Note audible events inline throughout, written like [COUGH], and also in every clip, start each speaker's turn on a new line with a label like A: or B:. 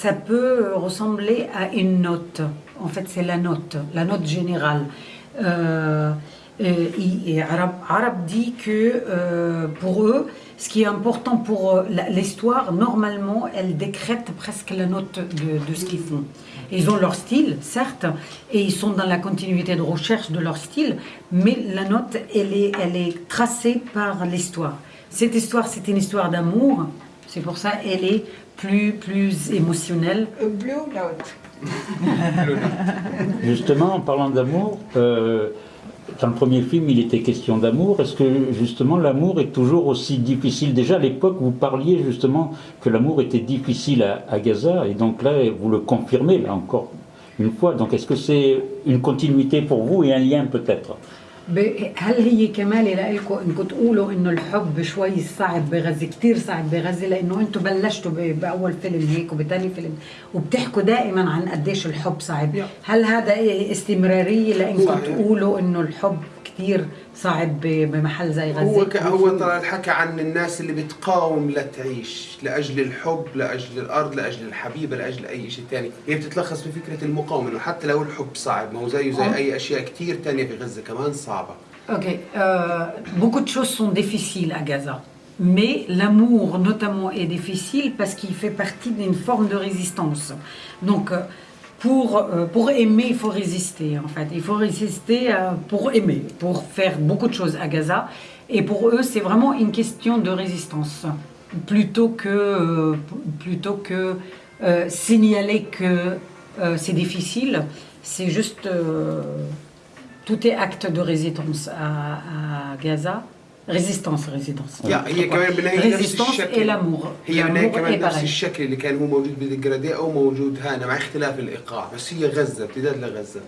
A: ça peut ressembler à une note. En fait, c'est la note, la note générale. Euh, et, et Arab dit que euh, pour eux, ce qui est important pour euh, l'histoire, normalement, elle décrète presque la note de, de ce qu'ils font. Ils ont leur style, certes, et ils sont dans la continuité de recherche de leur style, mais la note, elle est, elle est tracée par l'histoire. Cette histoire, c'est une histoire d'amour, c'est pour ça elle est plus, plus émotionnelle.
B: Blue note. [LAUGHS]
C: Justement, en parlant d'amour, euh, dans le premier film, il était question d'amour. Est-ce que justement l'amour est toujours aussi difficile? Déjà à l'époque, vous parliez justement que l'amour était difficile à, à Gaza, et donc là, vous le confirmez, là encore une fois. Donc est-ce que c'est une continuité pour vous et un lien peut-être?
A: هل هي كمان لكم انكم تقولوا إنه الحب شوي صعب بغزه كثير صعب بغزه لأنه أنتم بلشتوا بأول فيلم هيك وبثاني فيلم وبتحكوا دائما عن قديش الحب صعب هل هذا استمرارية لانكم. تقولوا إنه الحب كثير صعب بمحل زي غزة
D: هو. هو ترى الحكى عن الناس اللي بتقاوم لتعيش لأجل الحب لأجل الأرض لأجل الحبيبه لأجل أي شيء ثاني هي بتتلخص في فكرة المقاومة إنه حتى لو الحب صعب ما هو زيه زي أي أشياء كثير ثانية في غزة كمان صعبة
A: Ok, euh, beaucoup de choses sont difficiles à Gaza. Mais l'amour, notamment, est difficile parce qu'il fait partie d'une forme de résistance. Donc, euh, pour, euh, pour aimer, il faut résister, en fait. Il faut résister euh, pour aimer, pour faire beaucoup de choses à Gaza. Et pour eux, c'est vraiment une question de résistance. Plutôt que, euh, plutôt que signaler que c'est difficile, c'est juste... tout est acte de résistance à Gaza Résistance, résistance.
D: يا هي كمان بالنهايه نفس
A: Résistance et
D: الشكل
A: l'amour.
D: هي بالنهايه
A: L'amour
D: كمان
A: est
D: نفس
A: pareil.
D: الشكل اللي كان هو موجود بالجراديه او موجود هنا مع اختلاف الايقاع بس هي غزه امتداد لغزه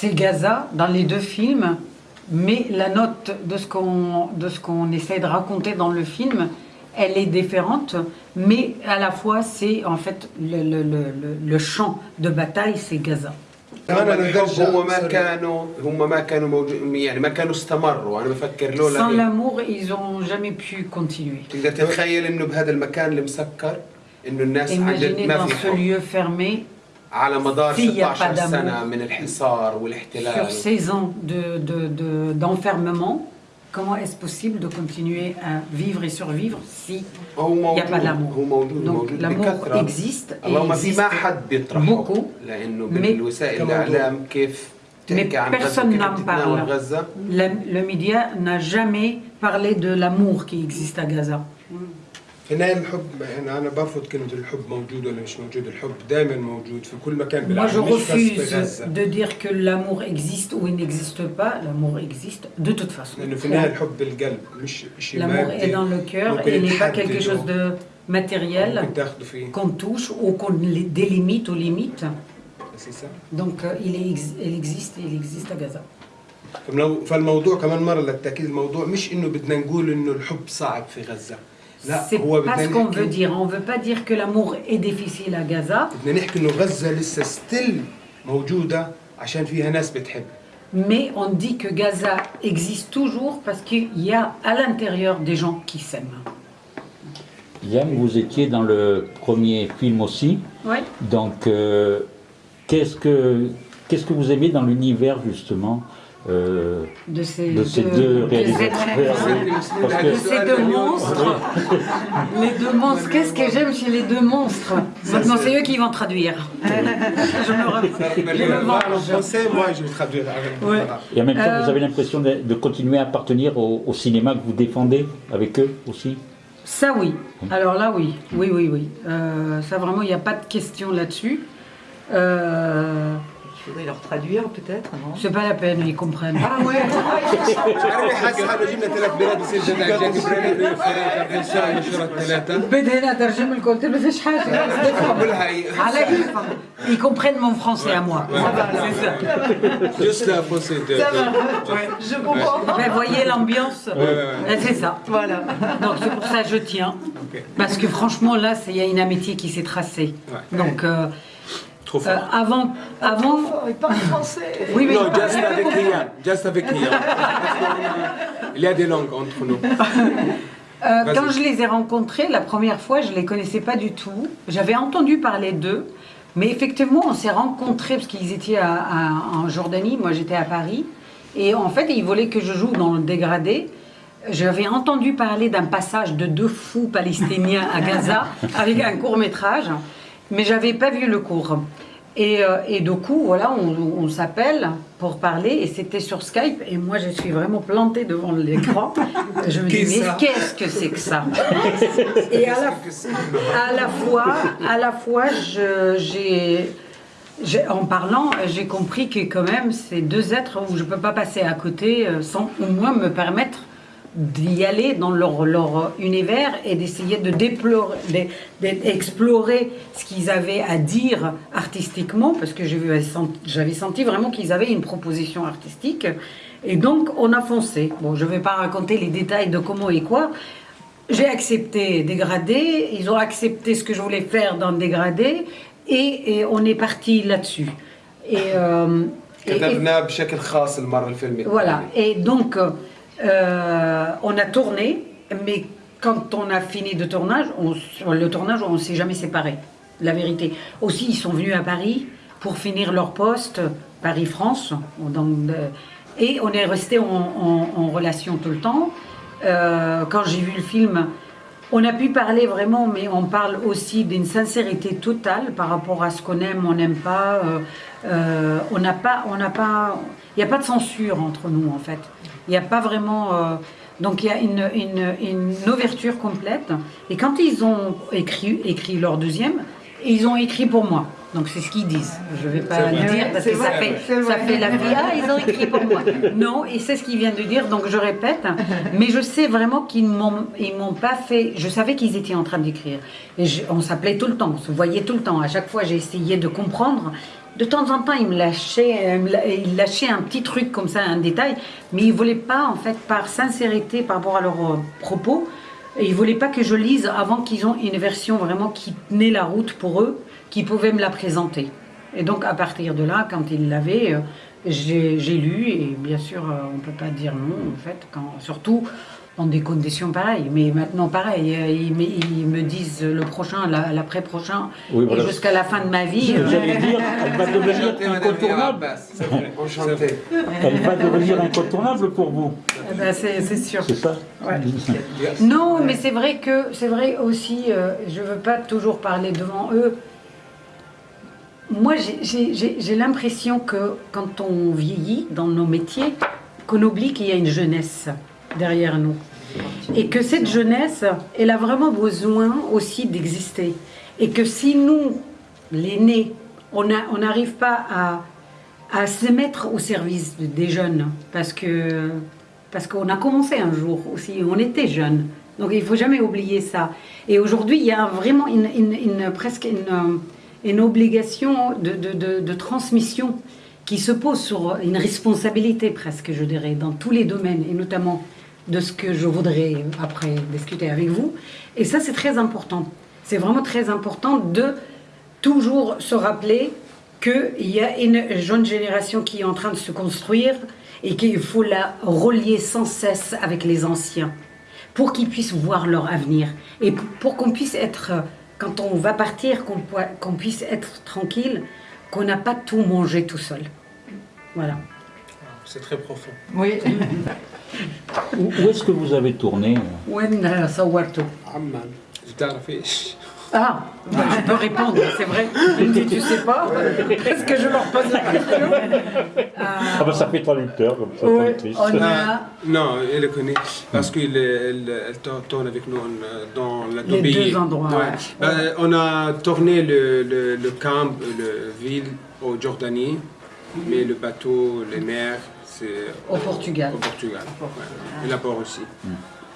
A: C'est Gaza dans les deux films, mais la note de ce qu'on de ce qu'on essaie de raconter dans le film, elle est différente, mais à la fois c'est en fait le, le, le, le- le champ de bataille, c'est Gaza.
E: أنا
D: الحب هم ما كانوا هم ما كانوا موجود يعني ما كانوا استمروا. أنا بفكر لولا سان
A: لامور ايز اون جامي بي كونتينوي
D: تقدر تتخيل إنه بهذا المكان المسكر إنه الناس عن ما في حب. على مدار 16
A: سنة
D: من الحصار والاحتلال.
A: سيزون دو دو دو دانفيرمون comment est-ce possible de continuer à vivre et survivre s'il n'y a pas d'amour Donc l'amour existe et existe beaucoup, mais, mais personne n'en parle. Le média n'a jamais parlé de l'amour qui existe à Gaza.
E: في النهايه الحب يعني أنا برفض كلمة الحب موجود ولا مش موجود الحب دائما موجود في كل مكان
A: Moi,
E: بالعالم
A: je
E: مش بس
A: refuse
E: بغزه
A: de dire que l'amour existe ou il n'existe pas. L'amour existe de toute façon.
E: لأنه في النهاية الحب بالقلب مش شيء
A: L'amour
E: مادي
A: est dans le cœur
E: ممكن
A: et n'est pas
E: يتحدد
A: quelque chose de matériel
E: ممكن تاخذه فيه
A: qu'on touche ou qu'on li- délimite ou limite.
E: أساسا
A: Donc euh, il, est il existe il existe à Gaza.
E: فالمو- فالموضوع كمان مرة للتأكيد الموضوع مش إنه بدنا نقول إنه الحب صعب في غزة
A: C'est pas ce qu'on veut dire. On veut pas dire que l'amour est difficile à Gaza. Mais on dit que Gaza existe toujours parce qu'il y a à l'intérieur des gens qui s'aiment.
C: Yann, vous étiez dans le premier film aussi.
A: Oui.
C: Donc, euh, qu'est-ce que que vous aimez dans l'univers justement? Euh,
A: De ces,
C: de ces deux
A: de ces
C: réalisateurs
A: de ces deux monstres. les deux monstres. Qu'est-ce que j'aime chez les deux monstres? Maintenant, c'est eux qui vont traduire. [LAUGHS] je me,
E: en français moi je
A: Ouais.
C: Et en même temps,
A: Euh,
C: vous avez l'impression de, de continuer à appartenir au, au cinéma que vous défendez avec eux aussi?
A: Ça oui. Alors là oui. Oui, oui, oui. Euh, ça vraiment, il n'y a pas de question là-dessus. Euh,
B: faudrait leur traduire peut-être, non
A: C'est pas la peine, ils comprennent.
B: Ah ouais [LAUGHS]
A: Ils comprennent mon français à moi.
E: Juste
B: la procédure. Je comprends.
A: Mais ben, voyez l'ambiance. Euh, c'est ça.
B: Voilà.
A: Donc c'est pour ça que je tiens. Parce que franchement, là, il y a une amitié qui s'est tracée. Donc. Euh,
E: Trop
A: euh, avant, avant,
B: Il parle français.
A: oui, oui,
E: Non, juste avec. Juste. Il y a des langues entre nous.
A: Euh, quand je les ai rencontrés la première fois, je les connaissais pas du tout. J'avais entendu parler d'eux, mais effectivement, on s'est rencontrés parce qu'ils étaient à- à- en Jordanie, moi j'étais à Paris, et en fait, ils voulaient que je joue dans le dégradé. J'avais entendu parler d'un passage de deux fous palestiniens à Gaza avec un court métrage, mais j'avais pas vu le cours. Et, euh, et du coup, voilà, on, on s'appelle pour parler, et c'était sur Skype, et moi je suis vraiment plantée devant l'écran. [LAUGHS] Je me dis, mais qu'est-ce que c'est que ça? [LAUGHS] Et à la, [LAUGHS] à la fois, à la fois, j'ai- en parlant, j'ai compris que quand même, c'est deux êtres où je ne peux pas passer à côté euh, sans au moins me permettre d'y aller dans leur, leur univers et d'essayer de déplorer, d'explorer ce qu'ils avaient à dire artistiquement, parce que j'avais senti vraiment qu'ils avaient une proposition artistique. Et donc, on a foncé. Bon, je ne vais pas raconter les détails de comment et quoi. J'ai accepté dégradé, ils ont accepté ce que je voulais faire dans le dégradé, et, on est parti là-dessus. Et, euh, et, voilà, et donc euh, on a tourné, mais quand on a fini de tournage, on, le tournage, on ne s'est jamais séparés. La vérité. Aussi, ils sont venus à Paris pour finir leur poste, Paris-France. euh, Et on est resté en, relation tout le temps. Euh, quand j'ai vu le film, on a pu parler vraiment, mais on parle aussi d'une sincérité totale par rapport à ce qu'on aime, on n'aime pas. pas, pas, il n'y a pas de censure entre nous en fait. Il n'y a pas vraiment. euh, donc il y a une, une, une ouverture complète. Et quand ils ont écrit, écrit leur deuxième, ils ont écrit pour moi. Donc c'est ce qu'ils disent. Je ne vais pas le dire parce que ça fait, ça fait la vie. Ah, ils ont écrit pour moi. Non, et c'est ce qu'ils viennent de dire, donc je répète. Mais je sais vraiment qu'ils ils m'ont pas fait. Je savais qu'ils étaient en train d'écrire. Et je- on s'appelait tout le temps, on se voyait tout le temps. À chaque fois, j'ai essayé de comprendre. De temps en temps, il me euh, il lâchait un petit truc comme ça, un détail, mais il voulait pas, en fait, par sincérité par rapport à leurs euh, propos, et ils voulaient pas que je lise avant qu'ils ont une version vraiment qui tenait la route pour eux, qui pouvait me la présenter. Et donc, à partir de là, quand ils l'avaient, euh, j'ai lu, et bien sûr, on ne peut pas dire non, en fait, quand, surtout dans des conditions pareilles. Mais maintenant, pareil, euh, ils, me- ils me disent le prochain, la- l'après-prochain,
C: Oui, voilà.
A: et jusqu'à la fin de ma vie. Euh,
C: J'allais dire, elle va [LAUGHS] devenir incontournable.
E: Abbas. C'est vrai.
D: Enchanté.
C: Elle va devenir incontournable pour vous.
A: eh ben, c'est sûr.
C: C'est ça
A: Ouais. Non, mais c'est vrai que c'est vrai aussi. euh, je veux pas toujours parler devant eux. Moi, j'ai l'impression que quand on vieillit dans nos métiers, qu'on oublie qu'il y a une jeunesse derrière nous. Et que cette jeunesse, elle a vraiment besoin aussi d'exister. Et que si nous, l'aîné, on n'arrive pas à, se mettre au service de- des jeunes, parce que parce qu'on a commencé un jour aussi, on était jeunes. Donc il faut jamais oublier ça. Et aujourd'hui, il y a vraiment une, presque une, obligation de transmission qui se pose sur une responsabilité presque, je dirais, dans tous les domaines, et notamment de ce que je voudrais après discuter avec vous. Et ça, c'est très important. C'est vraiment très important de toujours se rappeler qu'il y a une jeune génération qui est en train de se construire et qu'il faut la relier sans cesse avec les anciens pour qu'ils puissent voir leur avenir et pour qu'on puisse être, quand on va partir, qu'on puisse être tranquille, qu'on n'a pas tout mangé tout seul. Voilà.
E: C'est très profond.
B: Oui.
C: Où, où est-ce que vous avez tourné
A: وين صورته
E: عمان بتعرف ايش؟
A: Ah, bah, je peux répondre, c'est vrai. Je me dis, tu sais pas, est-ce que je leur pose la question
C: Ah ben ça fait traducteur comme ça,
A: Ouais,
C: traductrice.
A: on a
E: Non, elle le connaît parce qu'elle elle, elle tourne- tourne avec nous en- dans la
A: Les
E: Tobi.
A: deux endroits, ouais.
E: Ben, on a tourné le, le, le camp, le ville au Jordanie, mais le bateau, les mers, c'est
A: au Portugal.
E: au Portugal. Ouais. Et là-bas aussi.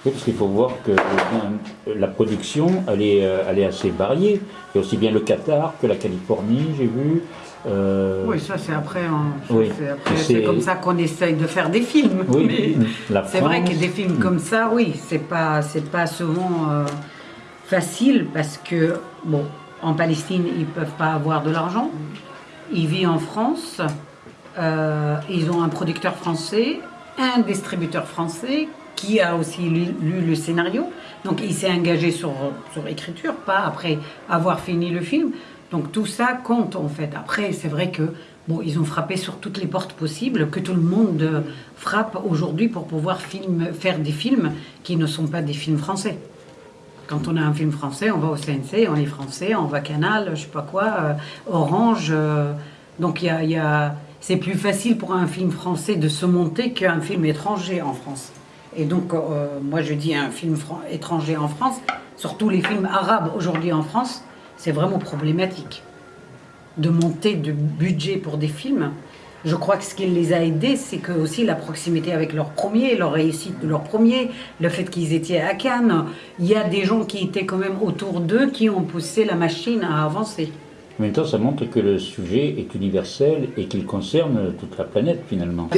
C: Oui, parce qu'il faut voir que euh, la production, elle est, euh, elle est assez variée. Il y a aussi bien le Qatar que la Californie, j'ai vu. Euh,
A: Oui, ça c'est après, hein,
C: Oui.
A: c'est comme ça qu'on essaye de faire des films.
C: Oui, [LAUGHS]
A: mais
C: la
A: c'est vrai que des films comme ça, oui, c'est pas, c'est pas souvent euh, facile parce que bon, en Palestine ils peuvent pas avoir de l'argent. Ils vivent en France, euh, ils ont un producteur français, un distributeur français qui a aussi lu, le scénario. Donc il s'est engagé sur, sur écriture, pas après avoir fini le film. Donc tout ça compte en fait. Après, c'est vrai que bon, ils ont frappé sur toutes les portes possibles, que tout le monde frappe aujourd'hui pour pouvoir faire des films qui ne sont pas des films français. Quand on a un film français, on va au CNC, on est français, on va Canal, je sais pas quoi, euh, Orange. euh, donc il y a- c'est plus facile pour un film français de se monter qu'un film étranger en France. Et donc euh, moi je dis un film étranger en France, surtout les films arabes aujourd'hui en France, c'est vraiment problématique de monter de budget pour des films. Je crois que ce qui les a aidés, c'est que aussi la proximité avec leur premier, leur réussite de leur premier, le fait qu'ils étaient à Cannes. Il y a des gens qui étaient quand même autour d'eux qui ont poussé la machine à avancer.
C: En même temps, ça montre que le sujet est universel et qu'il concerne toute la planète finalement.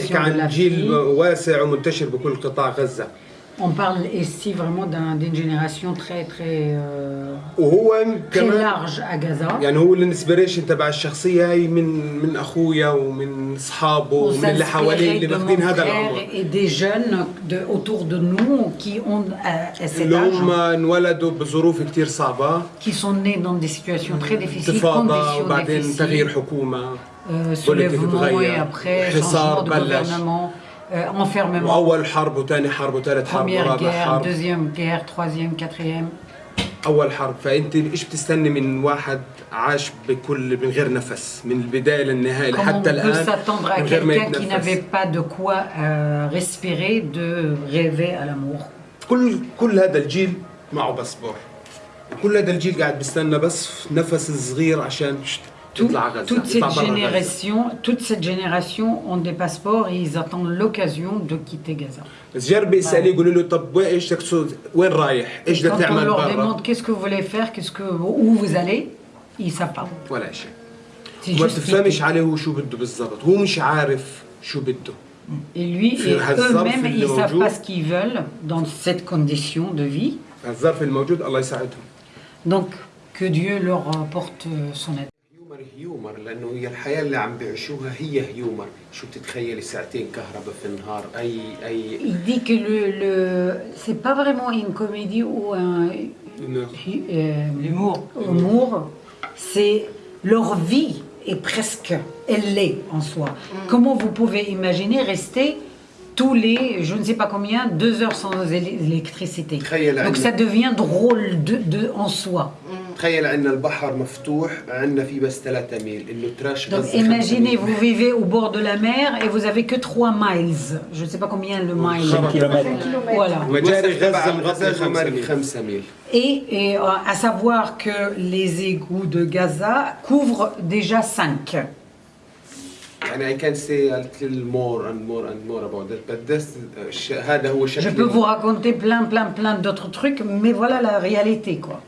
E: تحكي عن جيل واسع ومنتشر بكل قطاع غزة
A: On parle ici vraiment d'un- d'une génération très très euh,
E: وهو
A: très
E: كمان
A: large à Gaza.
E: يعني هو الانسبريشن تبع الشخصية هي من من أخويا ومن أصحابه
A: On
E: ومن اللي حواليه
A: s'inspirait
E: اللي
A: de mon
E: ماخذين هذا
A: frère
E: العمر
A: et des jeunes de, autour de nous qui ont euh, cet
E: اللي هم
A: âge,
E: انولدوا بظروف كتير صعبة
A: qui sont nés dans des situations très difficiles,
E: انتفاضة
A: conditions
E: وبعدين تغيير
A: difficiles,
E: حكومة
A: euh, soulèvement
E: تتغير.
A: et après
E: حصار
A: changement de
E: بلش.
A: gouvernement, euh, Enfermement,
E: وأول حرب وثاني حرب وثالث حرب ورابع حرب.
A: deuxième guerre, troisième, quatrième.
E: أول حرب. فأنت إيش بتستني من واحد عاش بكل من غير نفس من البداية للنهاية
A: Comment on
E: لحتى
A: à
E: من غير ما
A: quelqu'un qui n'avait
E: يتنفس
A: pas de quoi euh, respirer de rêver à l'amour.
E: كل كل هذا الجيل معه باسبور. كل هذا الجيل قاعد بيستنى بس نفس صغير عشان
A: Tout-
E: يطلع غزة
A: toute, cette
E: يطلع برا غزة.
A: génération, toute cette génération ont des passeports et ils attendent l'occasion de quitter Gaza.
E: بس جربي اساليه يقولوا له طب وين ايش تقصد وين رايح؟ ايش بدك
A: Quand on
E: تعمل
A: leur
E: برا؟
A: demande qu'est-ce que vous voulez faire, qu'est-ce que, où vous allez, ils savent pas.
E: ولا شيء
A: C'est
E: وما
A: juste
E: بتفهمش عليه هو شو بده بالضبط هو مش عارف شو بده
A: Et lui,
E: في
A: et
E: هالظرف
A: eux-mêmes,
E: اللي
A: ils savent
E: موجود.
A: pas ce qu'ils veulent dans cette condition de vie.
E: الظرف الموجود الله يساعدهم
A: Donc, que Dieu leur apporte euh, son aide.
D: هيومر هيومر لانه هي الحياه اللي عم بيعيشوها هي هيومر شو بتتخيلي ساعتين كهرباء في النهار اي اي
A: Il dit que le, le c'est pas vraiment une comédie ou un euh,
B: L'humour.
A: humour, c'est leur vie est presque, elle l'est en soi. Comment vous pouvez imaginer rester tous les, je ne sais pas combien, deux heures sans éle- électricité.
D: تخيل
A: Donc ça
D: عنا
A: devient drôle de, de, en soi.
D: تخيل عنا البحر مفتوح عنا في بس 3 ميل انه تراش
A: Donc
D: غزة خمسة
A: imaginez,
D: ميل.
A: vous vivez au bord de la mer et vous avez que 3 miles. Je ne sais pas combien le mile.
C: 5 km.
A: Voilà.
E: مجاري
D: المصرف تبع
E: غزه مغطي
D: غزة
E: 5
D: مرق
E: ميل
D: 5 ميل
A: Et, et, euh, à savoir que les égouts de Gaza couvrent déjà 5. Je peux vous raconter plein plein plein d'autres trucs, mais voilà la réalité quoi.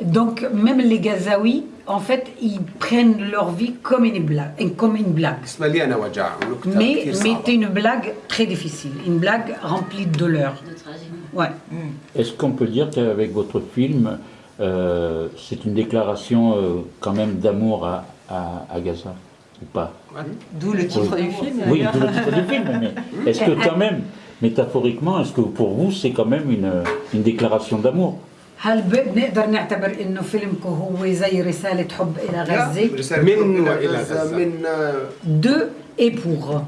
A: Donc même les Gazaouis, en fait, ils prennent leur vie comme une blague. Comme une blague. Mais,
D: c'était
A: une blague très difficile, une blague remplie de douleur. Ouais.
C: Est-ce qu'on peut dire qu'avec votre film, euh, c'est une déclaration euh, quand même d'amour à, à- à Gaza ou pas
B: D'où le titre du film.
C: Oui,
B: d'ailleurs.
C: d'où le titre du film, mais [LAUGHS] est-ce que quand même, métaphoriquement, est-ce que pour vous c'est quand même une, une déclaration d'amour
A: هل بنقدر نعتبر انه فيلمكم هو زي رسالة حب الى غزة؟
D: رسالة
E: من
D: حب
E: وإلى
D: إلى
E: غزة.
D: من آه،
A: De et pour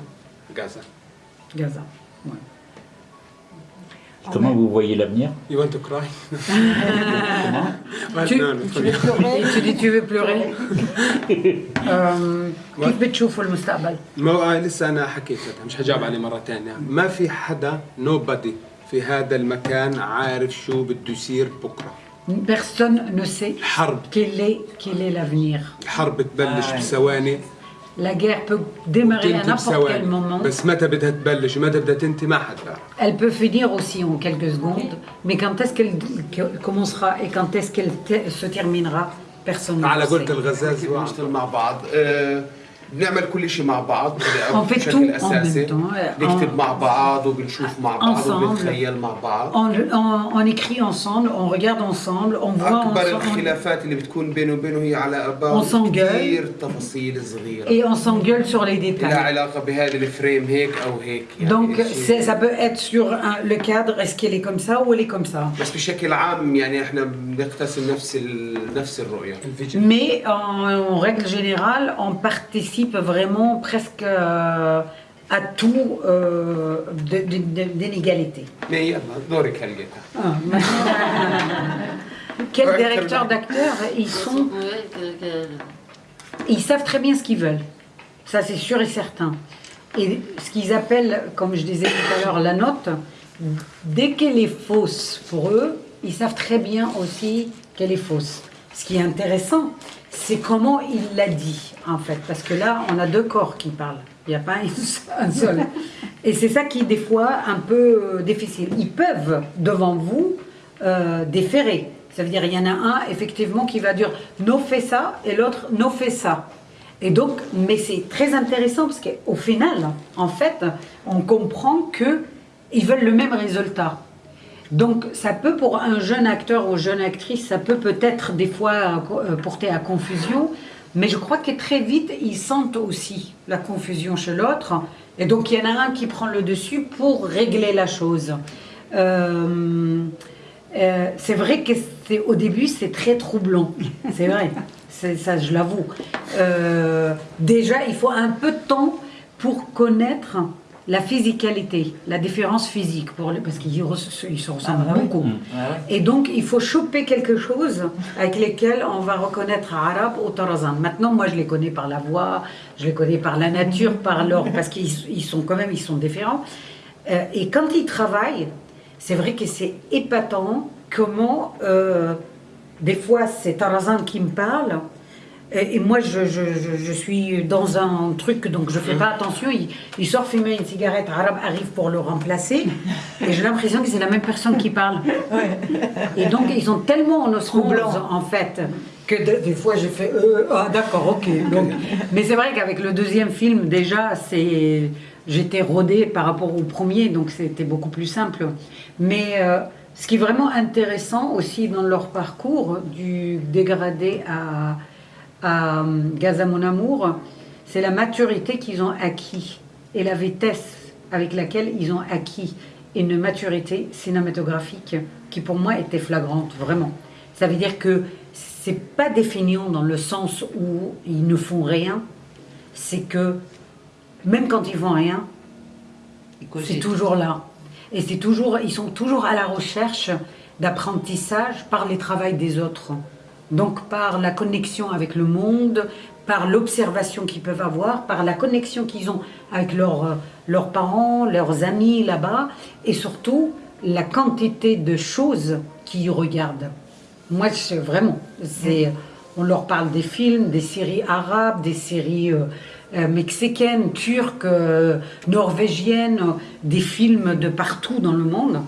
E: غزه
A: Gaza. Ouais.
C: Comment vous voyez l'avenir.
E: You want to cry? [LAUGHS]
A: Tu-
E: No, no,
B: Tu veux pleurer?
A: Tu dis tu veux pleurer. Euh, كيف بتشوفوا المستقبل؟
E: ما لسه أنا حكيتها مش حجاوب عليه مرة ثانية ما في حدا نوبادي في هذا المكان عارف شو بده يصير بكرة.
A: Personne ne sait
E: الحرب.
A: quel est, quel est l'avenir.
E: الحرب تبلش
B: آه.
E: بثواني.
A: La guerre peut démarrer à n'importe quel moment. Elle peut finir aussi en quelques secondes, mais quand est-ce qu'elle commencera et quand est-ce qu'elle se terminera, personne ne sait.
E: الغزاز
D: كيف بنشتغل مع بعض آه، بنعمل كل شيء مع بعض
A: On fait
D: بشكل
A: tout en
D: اساسي
A: même temps. euh,
D: نكتب
A: On,
D: مع بعض وبنشوف مع بعض
A: Ensemble.
D: وبنتخيل مع بعض
A: on, on- on écrit ensemble, on regarde ensemble, on voit
D: اكبر
A: ensemble.
D: الخلافات اللي بتكون بينه وبينه هي على
A: On
D: اباء
A: s'engueule.
D: كثير تفاصيل صغيره
A: Et on s'engueule sur les
D: لها
A: détails.
D: علاقه بهذا الفريم هيك او هيك يعني
A: Donc
D: شيء-
A: c'est- ça peut être sur un- le cadre, est-ce qu'elle est comme ça ou elle est comme ça.
D: بس بشكل عام يعني احنا بنقتسم نفس ال... نفس الرؤيه
E: الفيجن
A: Mais en, en règle générale, on participe vraiment presque euh, à tout euh, de,
D: l'égalité.
A: Ah, [LAUGHS] Quel
D: directeur
A: d'acteurs ils sont Ils savent très bien ce qu'ils veulent. Ça, c'est sûr et certain. Et ce qu'ils appellent, comme je disais tout à l'heure, la note, dès qu'elle est fausse pour eux, ils savent très bien aussi qu'elle est fausse. Ce qui est intéressant, c'est comment il l'a dit, en fait. Parce que là, on a deux corps qui parlent. Il n'y a pas un- seul. [LAUGHS] Et c'est ça qui est des fois un peu euh, difficile. Ils peuvent, devant vous, euh, déférer. Ça veut dire il y en a un, effectivement, qui va dire « no fait ça » et l'autre « no fait ça ». Et donc, mais c'est très intéressant parce qu'au final, en fait, on comprend que ils veulent le même résultat. Donc, ça peut pour un jeune acteur ou jeune actrice, ça peut peut-être des fois euh, porter à confusion, mais je crois que très vite, ils sentent aussi la confusion chez l'autre. Et donc, il y en a un qui prend le dessus pour régler la chose. Euh, euh, c'est vrai que au début, c'est très troublant. [LAUGHS] C'est vrai. Ça, je l'avoue. Euh, déjà, il faut un peu de temps pour connaître la physicalité, la différence physique, pour les- parce qu'ils se ressemblent
B: Ah, bah oui.
A: beaucoup. Et donc, il faut choper quelque chose avec lesquels on va reconnaître arabe ou tarazan. Maintenant, moi, je les connais par la voix, je les connais par la nature, par leur, parce qu'ils ils sont quand même, ils sont différents. Euh, et quand ils travaillent, c'est vrai que c'est épatant comment, euh, des fois, c'est Tarazan qui me parle. Et, et moi, je, je, je, suis dans un truc, donc je fais pas attention. Il, il sort fumer une cigarette, arabe arrive pour le remplacer. Et j'ai l'impression que c'est la même personne qui parle. Et donc, ils ont tellement en osmose, en fait, que de- des fois, j'ai fait euh, Ah, d'accord, ok. Donc, mais c'est vrai qu'avec le deuxième film, déjà, c'est j'étais rodée par rapport au premier, donc c'était beaucoup plus simple. Mais euh, ce qui est vraiment intéressant aussi dans leur parcours, du dégradé à, à euh, Gaza Mon Amour, c'est la maturité qu'ils ont acquis et la vitesse avec laquelle ils ont acquis une maturité cinématographique qui pour moi était flagrante, vraiment. Ça veut dire que c'est pas définant dans le sens où ils ne font rien, c'est que même quand ils font rien, c'est toujours là. Et c'est toujours, ils sont toujours à la recherche d'apprentissage par les travails des autres. Donc par la connexion avec le monde, par l'observation qu'ils peuvent avoir, par la connexion qu'ils ont avec leurs, euh, leurs parents, leurs amis là-bas, et surtout la quantité de choses qu'ils regardent. Moi, c'est vraiment, on leur parle des films, des séries arabes, des séries euh, euh, mexicaines, turques, norvégiennes, des films de partout dans le monde.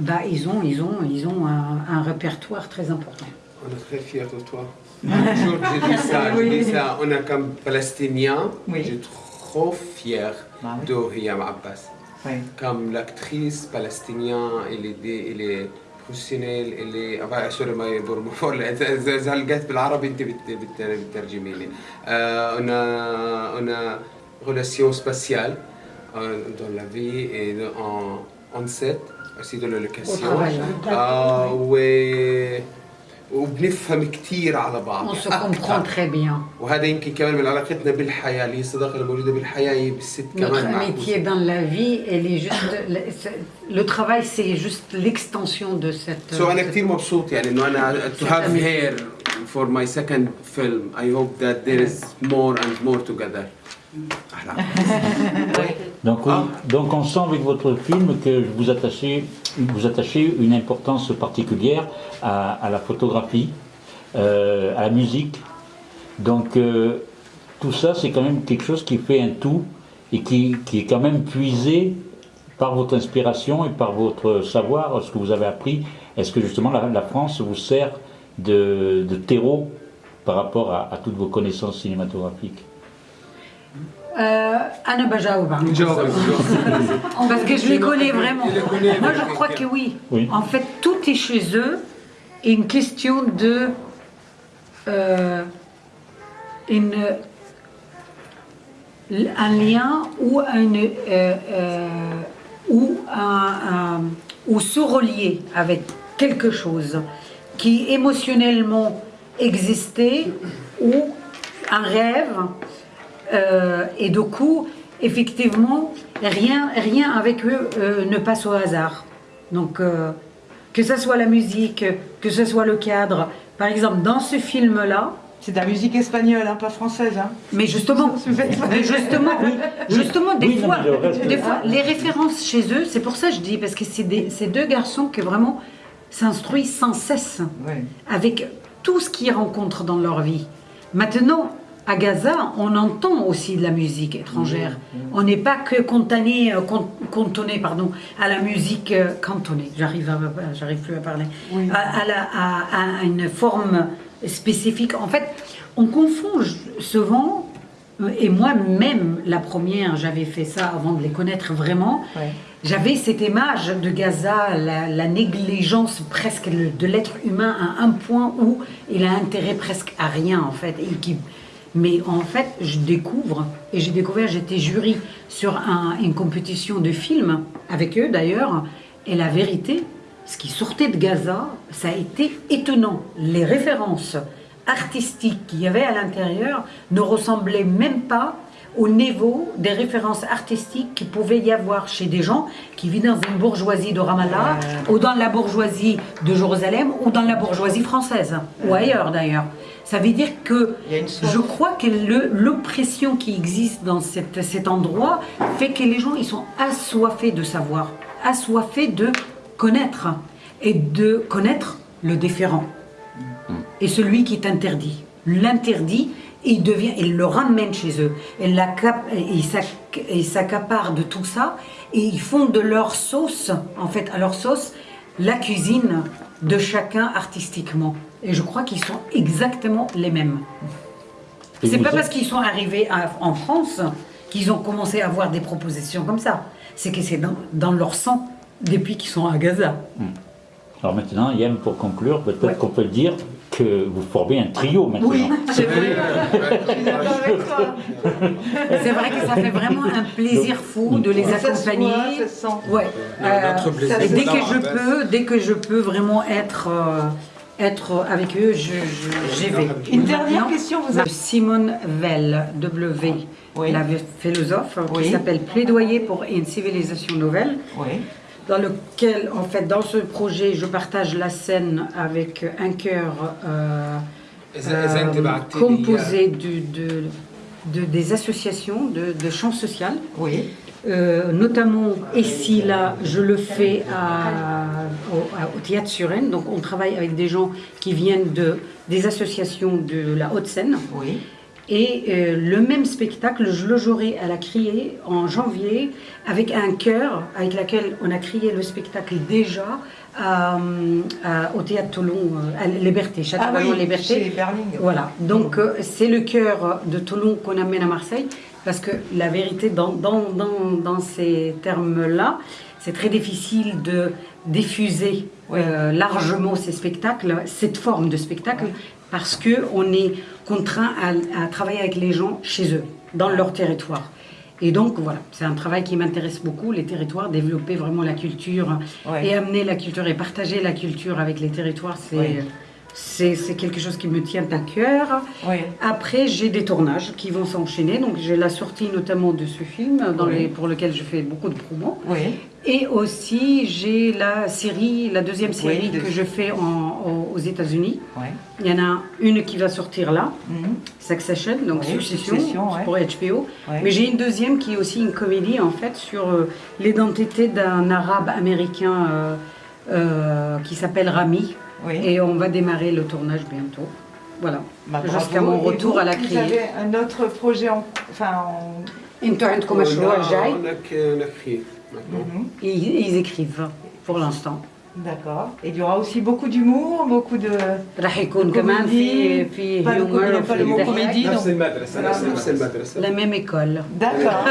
A: Bah, ils ont, ils ont, ils ont un répertoire très important.
D: On est très fiers de toi. [LAUGHS] Un jour, j'ai dit ça, j'ai dit ça. On est comme Palestiniens.
B: Oui.
D: Je suis trop fier
B: Ah oui.
D: de Hiam Abbas.
B: Oui.
D: Comme l'actrice palestinienne, elle est, dé- elle est professionnelle, elle est... enfin, سوري ما يبرموا زلقت بالعربي انت بت- بت- بتترجمي لي. Euh, on a on a relation spatiale euh, dans la vie et de- en en set وبنفهم كثير على بعض. [LAUGHS] وهذا يمكن كمان من علاقتنا بالحياة اللي هي الصداقة الموجودة بالحياة هي بالست كمان سو
A: أنا
D: كثير مبسوط يعني إنه أنا تو هاف هير فور ماي سكند فيلم اي هوب ذات ذير از مور اند مور توجذر أحلى
C: Donc, oui,
D: Ah.
C: donc on sent avec votre film que vous attachez, vous attachez une importance particulière à, à la photographie, euh, à la musique. Donc euh, tout ça, c'est quand même quelque chose qui fait un tout et qui, qui est quand même puisé par votre inspiration et par votre savoir, ce que vous avez appris. Est-ce que justement la, la France vous sert de, de terreau par rapport à, à toutes vos connaissances cinématographiques?
A: euh, Anna
E: Bajaoba.
A: Parce que je les connais vraiment. Moi, je crois que oui. En fait, tout est chez eux et une question de... Euh, une, un lien ou, une, euh, euh, ou un ou se relier avec quelque chose qui émotionnellement existait ou un rêve euh, et du coup, effectivement, rien, rien avec eux euh, ne passe au hasard. Donc, euh, que ce soit la musique, que ce soit le cadre. Par exemple, dans ce film-là,
F: C'est de la musique espagnole, hein, pas française. Hein.
A: mais justement, mais justement, justement, des
C: Oui,
A: fois, des fois, les références chez eux, c'est pour ça que je dis, parce que c'est des- ces deux garçons qui vraiment s'instruisent sans cesse avec tout ce qu'ils rencontrent dans leur vie. Maintenant, à Gaza, on entend aussi de la musique étrangère. On n'est pas que cantonné, euh, cantonné pardon, à la musique euh, cantonnée. J'arrive, à, j'arrive plus à parler.
F: Oui.
A: À, à la- à- à une forme spécifique. En fait, on confond souvent. euh, Et moi-même, la première, j'avais fait ça avant de les connaître vraiment.
F: Ouais.
A: J'avais cette image de Gaza, la, la négligence presque de l'être humain à un point où il a intérêt presque à rien en fait. Et qui- mais en fait, je découvre, et j'ai découvert, j'étais jury sur un- une compétition de films, avec eux d'ailleurs, et la vérité, ce qui sortait de Gaza, ça a été étonnant. Les références artistiques qu'il y avait à l'intérieur ne ressemblaient même pas au niveau des références artistiques qu'il pouvait y avoir chez des gens qui vivent dans une bourgeoisie de Ramallah, ou dans la bourgeoisie de Jérusalem, ou dans la bourgeoisie française, ou ailleurs d'ailleurs. Ça veut dire que je crois que l'oppression qui existe dans cette- cet endroit fait que les gens ils sont assoiffés de savoir, assoiffés de connaître et de connaître le différent et celui qui est interdit. L'interdit, il devient, il le ramène chez eux. Et et ils s'acc- et ils s'accaparent de tout ça et ils font de leur sauce, en fait, à leur sauce, la cuisine de chacun artistiquement. Et je crois qu'ils sont exactement les mêmes.
C: Et
A: C'est pas parce qu'ils sont arrivés à- en France qu'ils ont commencé à avoir des propositions comme ça. C'est que c'est dans, dans leur sang depuis qu'ils sont à Gaza.
C: Alors maintenant, Yann, pour conclure, peut-être
A: Ouais.
C: qu'on peut dire que vous formez un trio maintenant.
A: Oui, [LAUGHS] c'est vrai.
F: Toi.
A: C'est vrai que ça fait vraiment un plaisir fou de les accompagner. Ouais.
E: Non, notre plaisir,
A: et dès que je peux, dès que je peux vraiment être euh, être avec eux, je, je- j'y vais.
F: Une dernière question, vous avez-
A: Simone Veil, W,
F: Oui.
A: la philosophe,
F: Oui.
A: qui s'appelle Plaidoyer pour une civilisation nouvelle,
F: Oui
A: dans lequel, en fait, dans ce projet, je partage la scène avec un chœur euh, euh, composé de, des associations de, de chants social.
F: Oui.
A: Euh, notamment, ici, là, je le fais à, au, Théâtre Suren. Donc, on travaille avec des gens qui viennent de, des associations de la Haute-Seine.
F: Oui.
A: Et euh, le même spectacle, je le jouerai à la Criée en janvier avec un chœur avec lequel on a crié le spectacle déjà à- au Théâtre Toulon, euh, à Liberté,
F: Ah
A: Château
F: oui,
A: Liberté.
F: chez.
A: Voilà, donc euh, c'est le cœur de Toulon qu'on amène à Marseille, parce que la vérité, dans, dans, dans, dans ces termes-là, c'est très difficile de diffuser euh, largement ces spectacles, cette forme de spectacle, parce qu'on est contraint à, à travailler avec les gens chez eux, dans leur territoire. Et donc voilà, c'est un travail qui m'intéresse beaucoup, les territoires, développer vraiment la culture
F: Ouais.
A: et amener la culture et partager la culture avec les territoires, c'est
F: Ouais.
A: C'est quelque chose qui me tient à cœur.
F: Oui.
A: Après, j'ai des tournages qui vont s'enchaîner. Donc, j'ai la sortie notamment de ce film dans
F: Oui.
A: les, pour lequel je fais beaucoup de promos.
F: Oui.
A: Et aussi, j'ai la série, la deuxième série
F: de-
A: que je fais en- aux États-Unis. Il y en a une qui va sortir là,
F: Mhm.
A: Succession, donc Succession, pour HBO. Mais j'ai une deuxième qui est aussi une comédie, en fait, sur euh, l'identité d'un arabe américain euh, euh, qui s'appelle Rami.
F: Oui.
A: Et on va démarrer le tournage bientôt. Voilà,
F: bah,
A: jusqu'à mon retour
F: vous,
A: à la criée.
F: Vous avez un autre projet en... Enfin, en...
A: Une torrent commercial.
D: Euh,
A: on
D: a, on a, on a, maintenant.
F: Mm -hmm.
A: ils, ils écrivent, pour l'instant.
F: D'accord. Et il y aura aussi beaucoup d'humour, beaucoup de.
A: راح يكون كمان في في
F: Pas le
A: humor
F: comédie, pas le mot
A: وفي
F: comédie,
E: نفس
F: donc.
E: المدرسة نفس
D: نفس
E: المدرسة
D: المدرسة
A: la même école.
F: D'accord.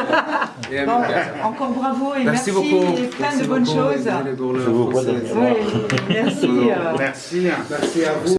E: Et [LAUGHS]
F: Bon,
E: Gaza.
F: encore bravo et
D: Merci
F: merci,
D: beaucoup.
F: et plein
D: Merci
F: de bonnes
D: beaucoup,
F: choses.
D: désolé pour le
C: Je vous vois
D: français.
C: derrière.
F: Oui, merci. euh,
G: Merci.
D: Merci à vous.